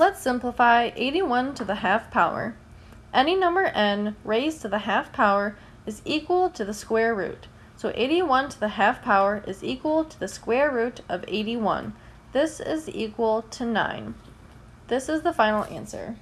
Let's simplify 81 to the half power. Any number n raised to the half power is equal to the square root. So 81 to the half power is equal to the square root of 81. This is equal to 9. This is the final answer.